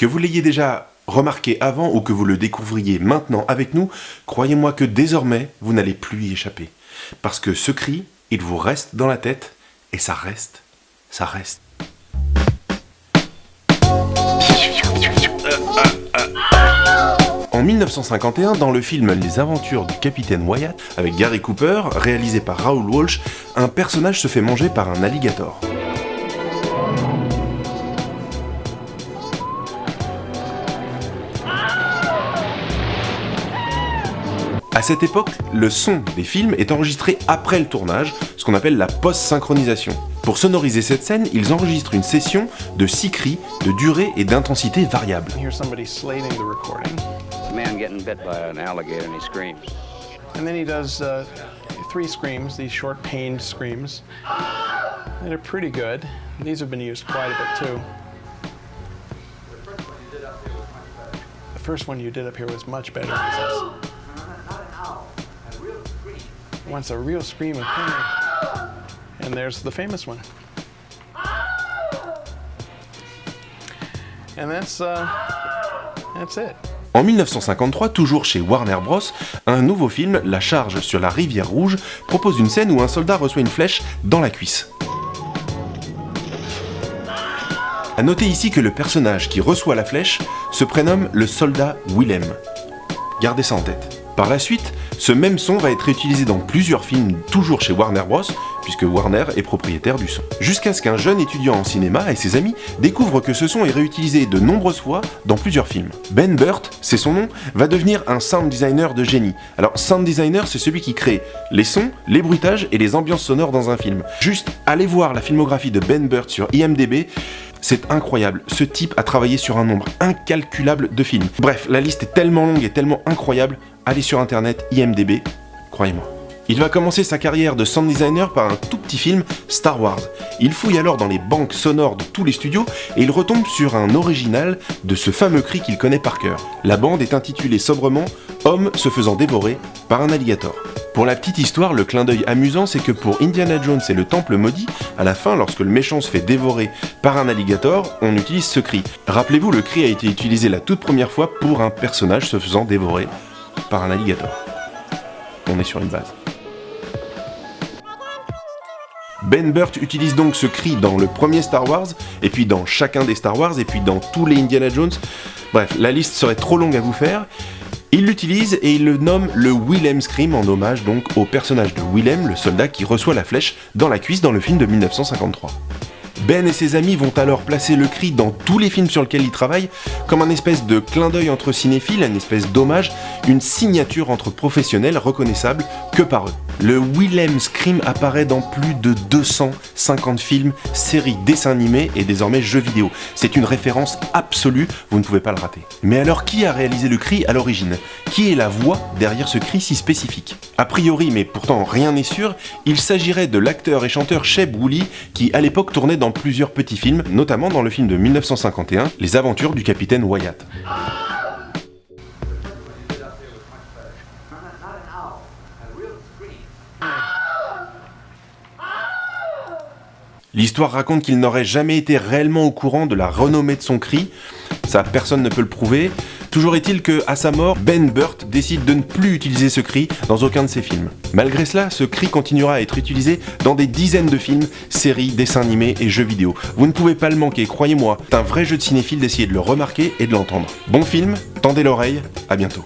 Que vous l'ayez déjà remarqué avant ou que vous le découvriez maintenant avec nous, croyez-moi que désormais, vous n'allez plus y échapper. Parce que ce cri, il vous reste dans la tête, et ça reste, ça reste. En 1951, dans le film Les aventures du capitaine Wyatt, avec Gary Cooper, réalisé par Raoul Walsh, un personnage se fait manger par un alligator. À cette époque, le son des films est enregistré après le tournage, ce qu'on appelle la post-synchronisation. Pour sonoriser cette scène, ils enregistrent une session de 6 cris de durée et d'intensité variables. Here's somebody slating the recording. A man getting bit by an alligator and he screams. And then he does uh, three screams, these short pained screams. They're pretty good. These have been used quite a bit too. The first one you did up here was much better. Wants a real scream of pain. And there's the famous one. And that's uh, that's it. En 1953, toujours chez Warner Bros., un nouveau film, La Charge sur la rivière Rouge, propose une scène où un soldat reçoit une flèche dans la cuisse. A noter ici que le personnage qui reçoit la flèche se prénomme le soldat Willem. Gardez ça en tête. Par la suite, ce même son va être utilisé dans plusieurs films, toujours chez Warner Bros., puisque Warner est propriétaire du son. Jusqu'à ce qu'un jeune étudiant en cinéma et ses amis découvrent que ce son est réutilisé de nombreuses fois dans plusieurs films. Ben Burt, c'est son nom, va devenir un sound designer de génie. Alors, sound designer, c'est celui qui crée les sons, les bruitages et les ambiances sonores dans un film. Juste, allez voir la filmographie de Ben Burt sur IMDb, c'est incroyable, ce type a travaillé sur un nombre incalculable de films. Bref, la liste est tellement longue et tellement incroyable, allez sur internet, IMDB, croyez-moi. Il va commencer sa carrière de sound designer par un tout petit film, Star Wars. Il fouille alors dans les banques sonores de tous les studios et il retombe sur un original de ce fameux cri qu'il connaît par cœur. La bande est intitulée sobrement Homme se faisant dévorer par un alligator. Pour la petite histoire, le clin d'œil amusant, c'est que pour Indiana Jones et le Temple maudit, à la fin, lorsque le méchant se fait dévorer par un alligator, on utilise ce cri. Rappelez-vous, le cri a été utilisé la toute première fois pour un personnage se faisant dévorer par un alligator. On est sur une base. Ben Burt utilise donc ce cri dans le premier Star Wars, et puis dans chacun des Star Wars, et puis dans tous les Indiana Jones. Bref, la liste serait trop longue à vous faire. Il l'utilise et il le nomme le Willem Scream en hommage donc au personnage de Willem, le soldat qui reçoit la flèche dans la cuisse dans le film de 1953. Ben et ses amis vont alors placer le cri dans tous les films sur lesquels ils travaillent comme un espèce de clin d'œil entre cinéphiles, une espèce d'hommage, une signature entre professionnels reconnaissable que par eux. Le Willem Scream apparaît dans plus de 250 films, séries, dessins animés et désormais jeux vidéo. C'est une référence absolue, vous ne pouvez pas le rater. Mais alors qui a réalisé le cri à l'origine? Qui est la voix derrière ce cri si spécifique? A priori, mais pourtant rien n'est sûr, il s'agirait de l'acteur et chanteur Sheb Woolley qui à l'époque tournait dans plusieurs petits films, notamment dans le film de 1951, Les aventures du capitaine Wyatt. L'histoire raconte qu'il n'aurait jamais été réellement au courant de la renommée de son cri, ça personne ne peut le prouver. Toujours est-il que, à sa mort, Ben Burt décide de ne plus utiliser ce cri dans aucun de ses films. Malgré cela, ce cri continuera à être utilisé dans des dizaines de films, séries, dessins animés et jeux vidéo. Vous ne pouvez pas le manquer, croyez-moi, c'est un vrai jeu de cinéphile d'essayer de le remarquer et de l'entendre. Bon film, tendez l'oreille, à bientôt.